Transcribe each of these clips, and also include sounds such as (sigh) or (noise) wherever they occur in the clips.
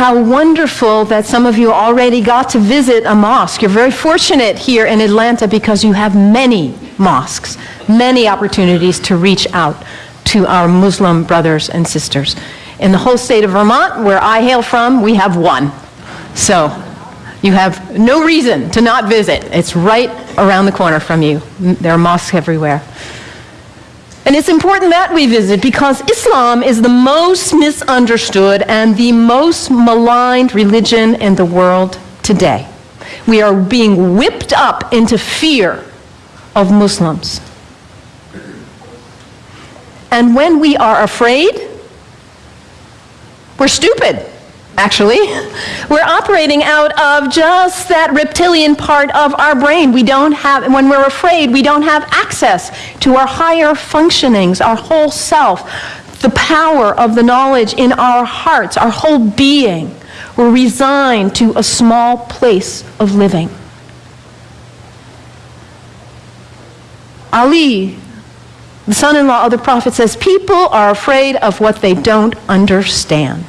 How wonderful that some of you already got to visit a mosque. You're very fortunate here in Atlanta because you have many mosques, many opportunities to reach out to our Muslim brothers and sisters. In the whole state of Vermont, where I hail from, we have one. So you have no reason to not visit. It's right around the corner from you. There are mosques everywhere. And it's important that we visit because Islam is the most misunderstood and the most maligned religion in the world today. We are being whipped up into fear of Muslims. And when we are afraid, we're stupid actually. We're operating out of just that reptilian part of our brain. We don't have, when we're afraid, we don't have access to our higher functionings, our whole self, the power of the knowledge in our hearts, our whole being. We're resigned to a small place of living. Ali, the son in law of the prophet, says, People are afraid of what they don't understand.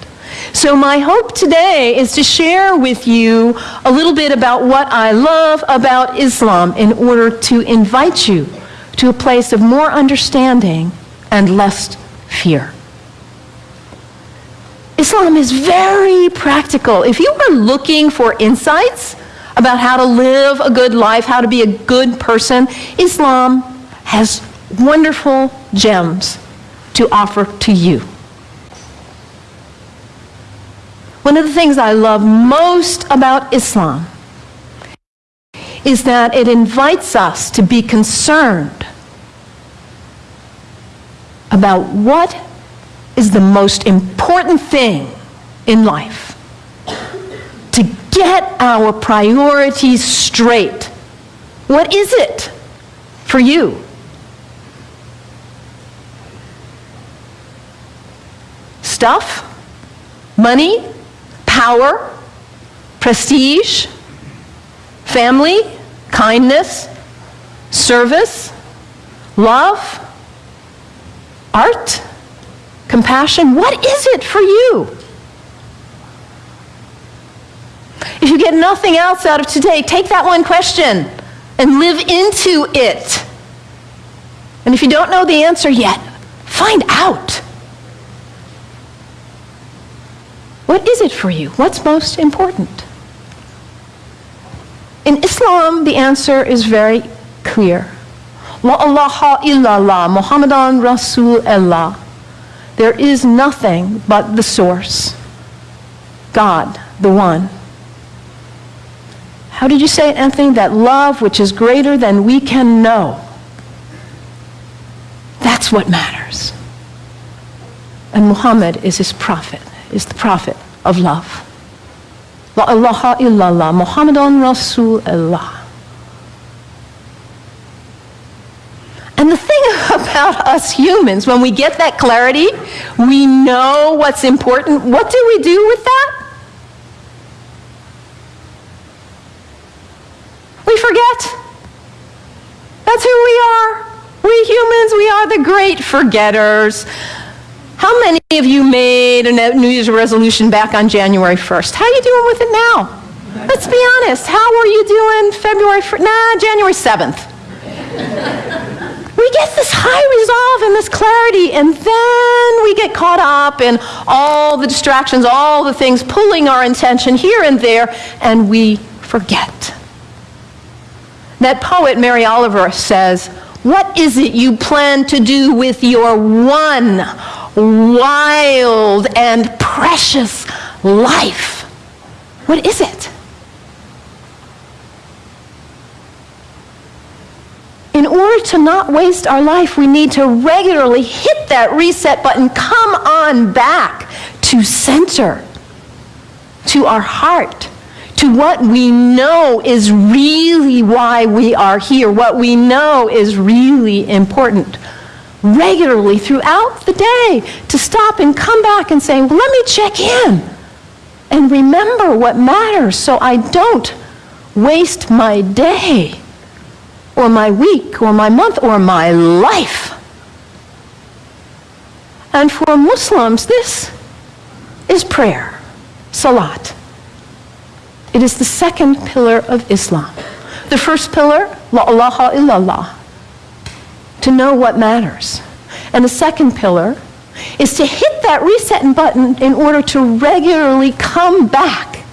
So, my hope today is to share with you a little bit about what I love about Islam in order to invite you to a place of more understanding and less fear. Islam is very practical. If you are looking for insights about how to live a good life, how to be a good person, Islam has wonderful gems to offer to you. One of the things I love most about Islam is that it invites us to be concerned about what is the most important thing in life. To get our priorities straight. What is it for you? Stuff? Money? Power, prestige, family, kindness, service, love, art, compassion. What is it for you? If you get nothing else out of today, take that one question and live into it. And if you don't know the answer yet, find out. What is it for you? What's most important? In Islam, the answer is very clear. La ilaha illallah, Muhammadan Rasul Allah. There is nothing but the source. God, the one. How did you say it, Anthony? That love which is greater than we can know. That's what matters. And Muhammad is his prophet is the prophet of love. La ilaha illallah, Muhammadan Rasulullah. And the thing (laughs) about us humans, when we get that clarity, we know what's important. What do we do with that? We forget. That's who we are. We humans, we are the great forgetters. How many of you made a New Year's resolution back on January 1st? How are you doing with it now? Let's be honest. How were you doing February 1st? Nah, January 7th. we get this high resolve and this clarity, and then we get caught up in all the distractions, all the things pulling our intention here and there, and we forget. That poet, Mary Oliver, says, What is it you plan to do with your one wild and precious life. What is it? In order to not waste our life, we need to regularly hit that reset button, come on back to center, to our heart, to what we know is really why we are here, what we know is really important regularly throughout the day to stop and come back and say, well, let me check in and remember what matters so I don't waste my day or my week or my month or my life. And for Muslims, this is prayer, salat. It is the second pillar of Islam. The first pillar, la ilaha illallah, to know what matters. And the second pillar is to hit that reset button in order to regularly come back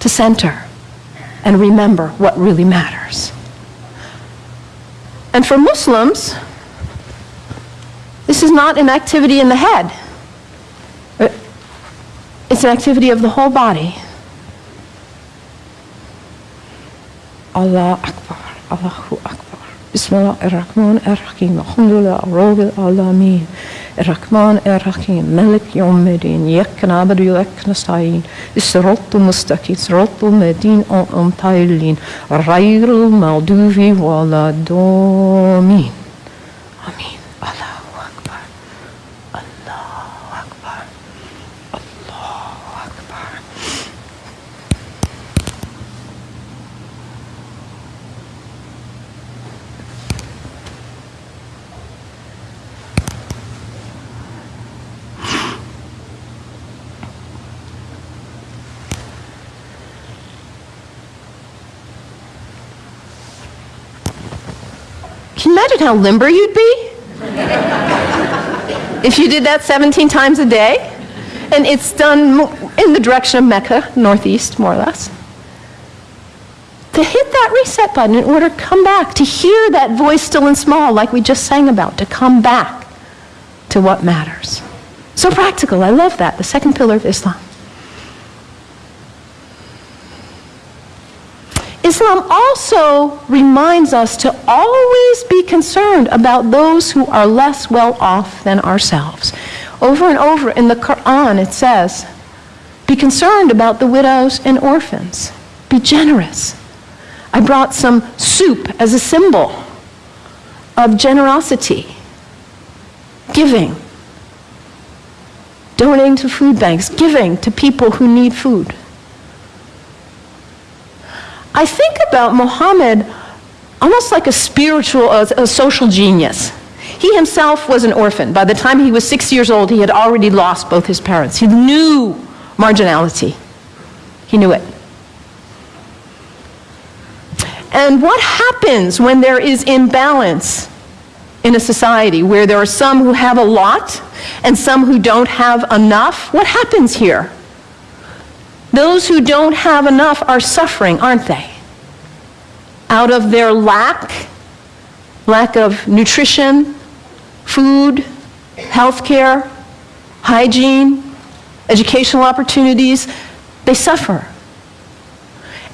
to center and remember what really matters. And for Muslims, this is not an activity in the head. It's an activity of the whole body. Allah Akbar, Allahu Akbar. Bismillah ar-Rahman ar-Rahim. Alhamdulillah, Rabbil Alameen. الرحمن الرحيم ملك يوم الدين إياك نعبد وإياك نستعين الصراط المستقيم صراط الذين أنعمت عليهم غير المغضوب ولا الضالين آمين Can you imagine how limber you'd be? if you did that 17 times a day? And it's done in the direction of Mecca, northeast, more or less. To hit that reset button in order to come back, to hear that voice still and small, like we just sang about, to come back to what matters. So practical. I love that. The second pillar of Islam. Islam also reminds us to always be concerned about those who are less well off than ourselves. Over and over in the Quran, it says, Be concerned about the widows and orphans. Be generous. I brought some soup as a symbol of generosity, giving, donating to food banks, giving to people who need food. I think about Muhammad almost like a spiritual, a, a, social genius. He himself was an orphan. By the time he was six years old, he had already lost both his parents. He knew marginality. He knew it. And what happens when there is imbalance in a society where there are some who have a lot and some who don't have enough? What happens here? Those who don't have enough are suffering, aren't they? Out of their lack, lack of nutrition, food, health care, hygiene, educational opportunities, they suffer.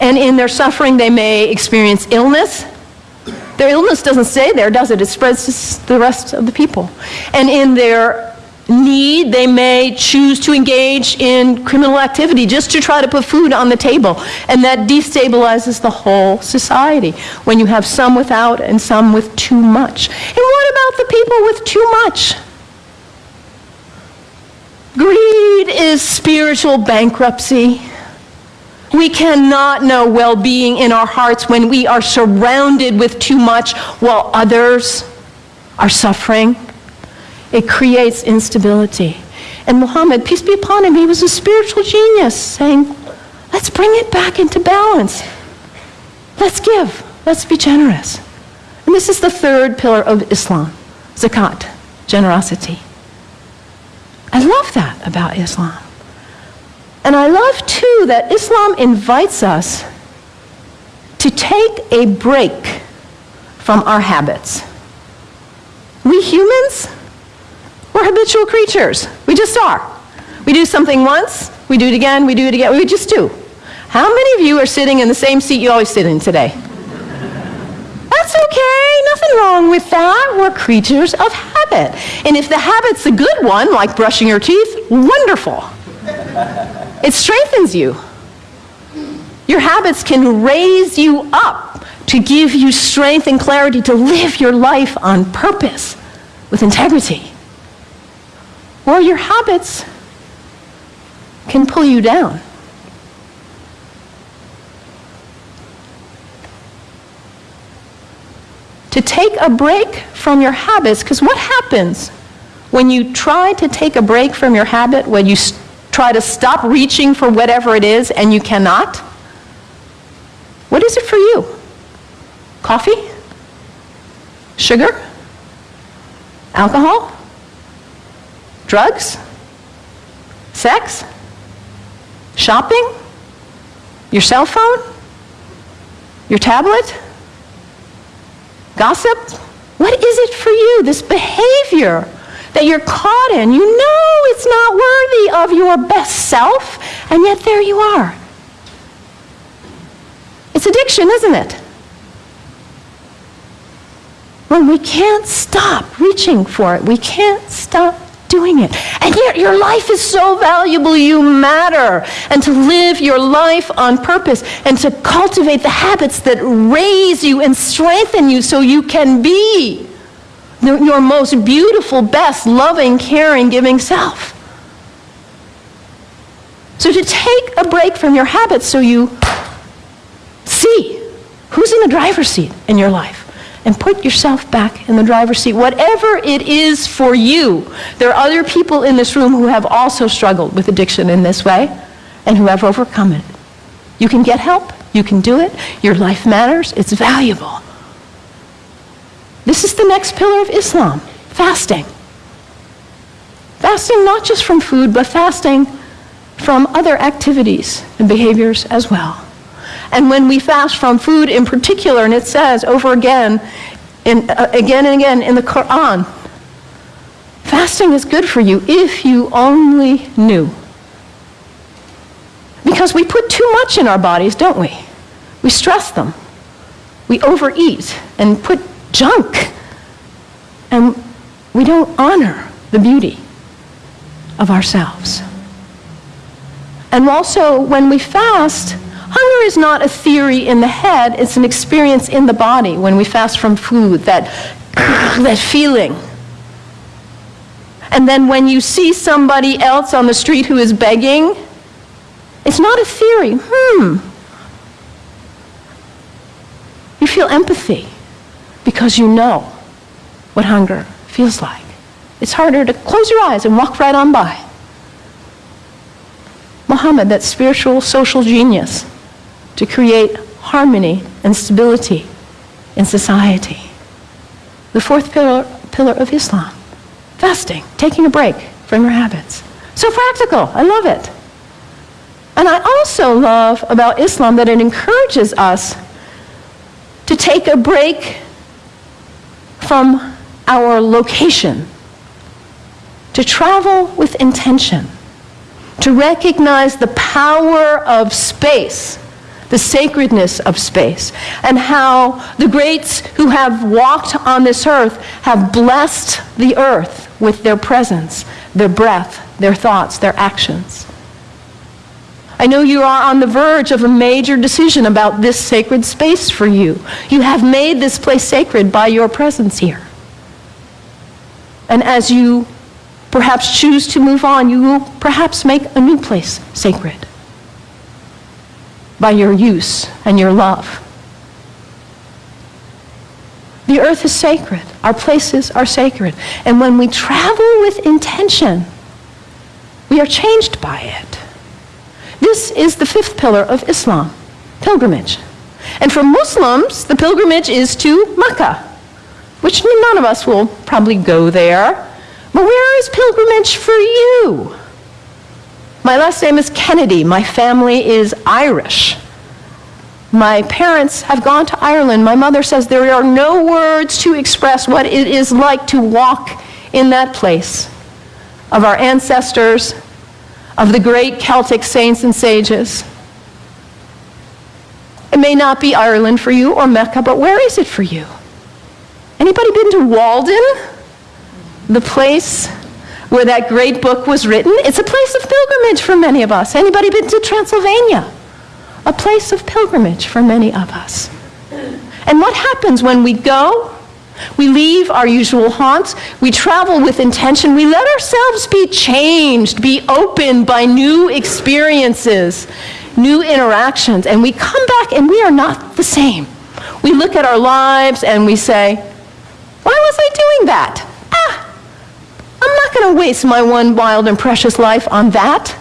And in their suffering, they may experience illness. Their illness doesn't stay there, does it? It spreads to the rest of the people. And in their need, they may choose to engage in criminal activity just to try to put food on the table. And that destabilizes the whole society when you have some without and some with too much. And what about the people with too much? Greed is spiritual bankruptcy. We cannot know well being in our hearts when we are surrounded with too much while others are suffering. It creates instability. And Muhammad, peace be upon him, he was a spiritual genius, saying, let's bring it back into balance. Let's give. Let's be generous. And this is the third pillar of Islam zakat, generosity. I love that about Islam. And I love too that Islam invites us to take a break from our habits. We humans, we're habitual creatures. We just are. We do something once, we do it again, we do it again, we just do. How many of you are sitting in the same seat you always sit in today? That's okay, nothing wrong with that. We're creatures of habit. And if the habit's a good one, like brushing your teeth, wonderful. It strengthens you. Your habits can raise you up to give you strength and clarity to live your life on purpose with integrity. Or your habits can pull you down. To take a break from your habits, because what happens when you try to take a break from your habit, when you try to stop reaching for whatever it is and you cannot? What is it for you? Coffee? Sugar? Alcohol? Drugs? Sex? Shopping? Your cell phone? Your tablet? Gossip? What is it for you, this behavior that you're caught in? You know it's not worthy of your best self, and yet there you are. It's addiction, isn't it? When we can't stop reaching for it, we can't stop doing it. And yet your life is so valuable, you matter. And to live your life on purpose and to cultivate the habits that raise you and strengthen you so you can be your most beautiful, best, loving, caring, giving self. So to take a break from your habits so you see who's in the driver's seat in your life and put yourself back in the driver's seat. Whatever it is for you, there are other people in this room who have also struggled with addiction in this way and who have overcome it. You can get help, you can do it, your life matters, it's valuable. This is the next pillar of Islam fasting. Fasting not just from food, but fasting from other activities and behaviors as well. And when we fast from food in particular, and it says over again, in, uh, again and again in the Quran, fasting is good for you if you only knew. Because we put too much in our bodies, don't we? We stress them. We overeat and put junk. And we don't honor the beauty of ourselves. And also, when we fast, hunger is not a theory in the head, it's an experience in the body when we fast from food, that, (coughs) that feeling. And then when you see somebody else on the street who is begging, it's not a theory. Hmm. You feel empathy because you know what hunger feels like. It's harder to close your eyes and walk right on by. Muhammad, that spiritual social genius, to create harmony and stability in society. The fourth pillar, pillar of Islam, fasting, taking a break from your habits. So practical, I love it. And I also love about Islam that it encourages us to take a break from our location, to travel with intention, to recognize the power of space, the sacredness of space, and how the greats who have walked on this earth have blessed the earth with their presence, their breath, their thoughts, their actions. I know you are on the verge of a major decision about this sacred space for you. You have made this place sacred by your presence here. And as you perhaps choose to move on, you will perhaps make a new place sacred by your use and your love. The earth is sacred. Our places are sacred. And when we travel with intention, we are changed by it. This is the fifth pillar of Islam, pilgrimage. And for Muslims, the pilgrimage is to Mecca, which none of us will probably go there. But where is pilgrimage for you? My last name is Kennedy. My family is Irish. My parents have gone to Ireland. My mother says there are no words to express what it is like to walk in that place of our ancestors, of the great Celtic saints and sages. It may not be Ireland for you or Mecca, but where is it for you? Anybody been to Walden? The place where that great book was written? It's a place of pilgrimage for many of us. Anybody been to Transylvania? A place of pilgrimage for many of us. And what happens when we go? We leave our usual haunts. We travel with intention. We let ourselves be changed, be opened by new experiences, new interactions. And we come back and we are not the same. We look at our lives and we say, why was I doing that? Going to waste my one wild and precious life on that.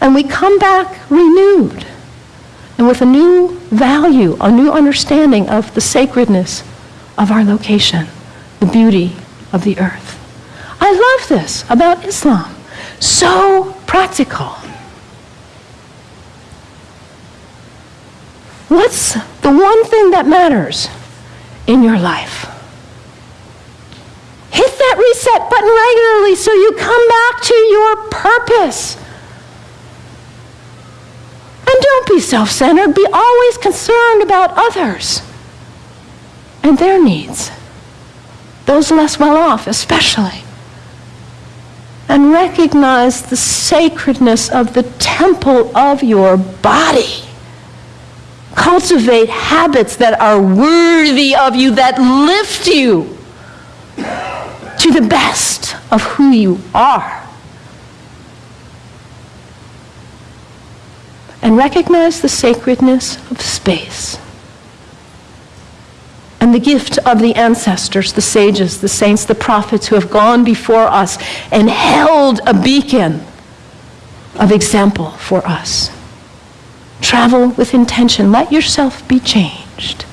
And we come back renewed and with a new value, a new understanding of the sacredness of our location, the beauty of the earth. I love this about Islam. So practical. What's the one thing that matters in your life? Hit that reset button regularly so you come back to your purpose. And don't be self centered. Be always concerned about others and their needs, those less well off, especially. And recognize the sacredness of the temple of your body. Cultivate habits that are worthy of you, that lift you to the best of who you are. and recognize the sacredness of space and the gift of the ancestors, the sages, the saints, the prophets who have gone before us and held a beacon of example for us. Travel with intention. Let yourself be changed.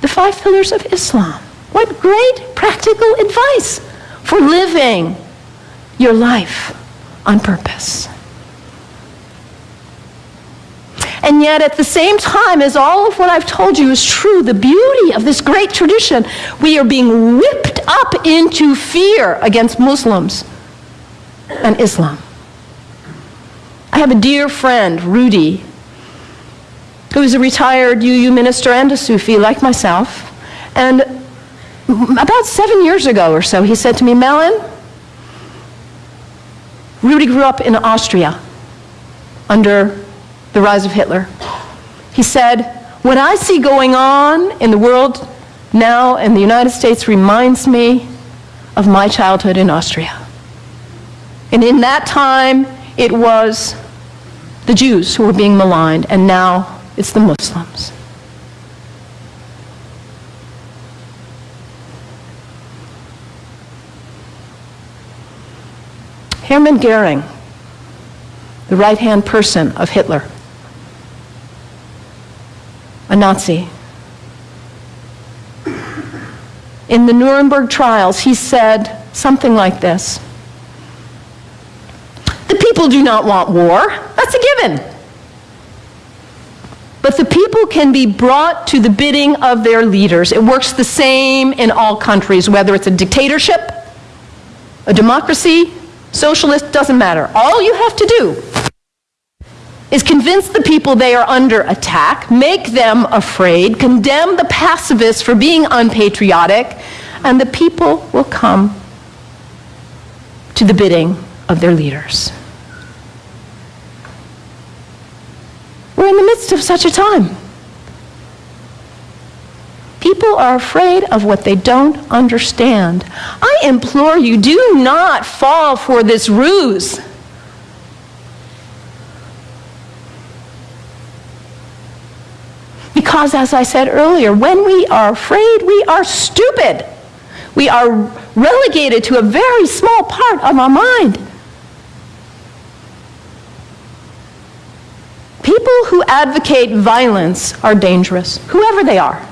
The five pillars of Islam. What great practical advice for living your life on purpose. And yet, at the same time as all of what I've told you is true, the beauty of this great tradition, we are being whipped up into fear against Muslims and Islam. I have a dear friend, Rudy, who is a retired UU minister and a Sufi like myself. And (laughs) about seven years ago or so, he said to me, Mellon, Rudy grew up in Austria under the rise of Hitler. He said, What I see going on in the world now in the United States reminds me of my childhood in Austria. And in that time, it was the Jews who were being maligned, and now it's the Muslims. Hermann Goering, the right hand person of Hitler, a Nazi. In the Nuremberg trials, he said something like this The people do not want war. That's a given. But the people can be brought to the bidding of their leaders. It works the same in all countries, whether it's a dictatorship, a democracy, socialist, doesn't matter. All you have to do is convince the people they are under attack, make them afraid, condemn the pacifists for being unpatriotic, and the people will come to the bidding of their leaders. We're in the midst of such a time. People are afraid of what they don't understand. I implore you, do not fall for this ruse. Because, as I said earlier, when we are afraid, we are stupid. We are relegated to a very small part of our mind. People who advocate violence are dangerous, whoever they are.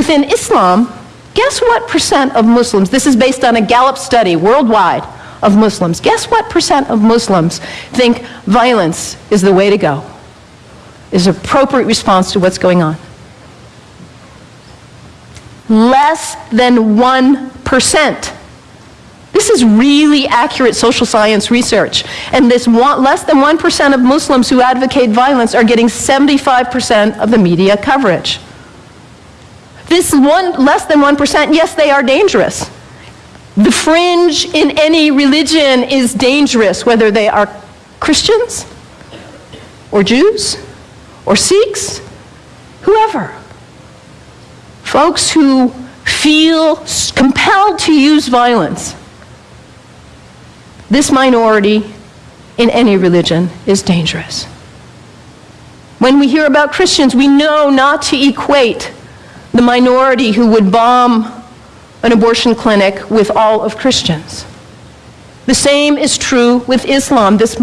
Within Islam, guess what percent of Muslims, this is based on a Gallup study worldwide of Muslims, guess what percent of Muslims think violence is the way to go? is appropriate response to what's going on. Less than 1%. This is really accurate social science research. And this one, less than 1% of Muslims who advocate violence are getting 75% of the media coverage. This one, less than 1%, yes, they are dangerous. The fringe in any religion is dangerous, whether they are Christians or Jews or Sikhs, whoever. Folks who feel compelled to use violence. This minority in any religion is dangerous. When we hear about Christians, we know not to equate the minority who would bomb an abortion clinic with all of Christians. The same is true with Islam. This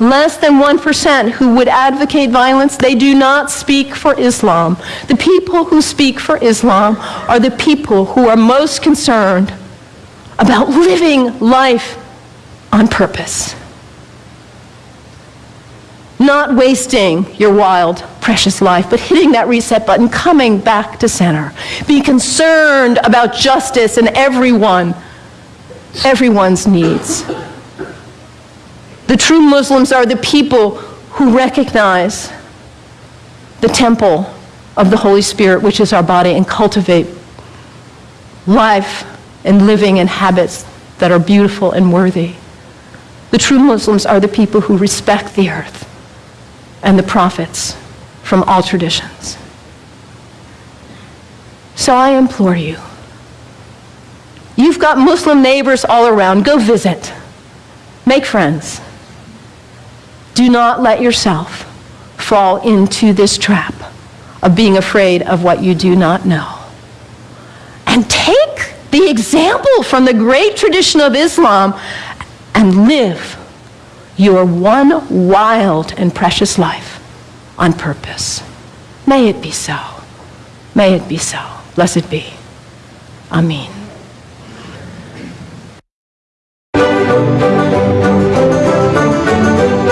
less than 1% who would advocate violence, they do not speak for Islam. The people who speak for Islam are the people who are most concerned about living life on purpose. Not wasting your wild, precious life, but hitting that reset button, coming back to center. Be concerned about justice and everyone, everyone's needs. The true Muslims are the people who recognize the temple of the Holy Spirit, which is our body, and cultivate life and living and habits that are beautiful and worthy. The true Muslims are the people who respect the earth and the prophets from all traditions. So I implore you, you've got Muslim neighbors all around, go visit, make friends. Do not let yourself fall into this trap of being afraid of what you do not know. And take the example from the great tradition of Islam and live your one wild and precious life on purpose. May it be so. May it be so. Blessed be. Amen.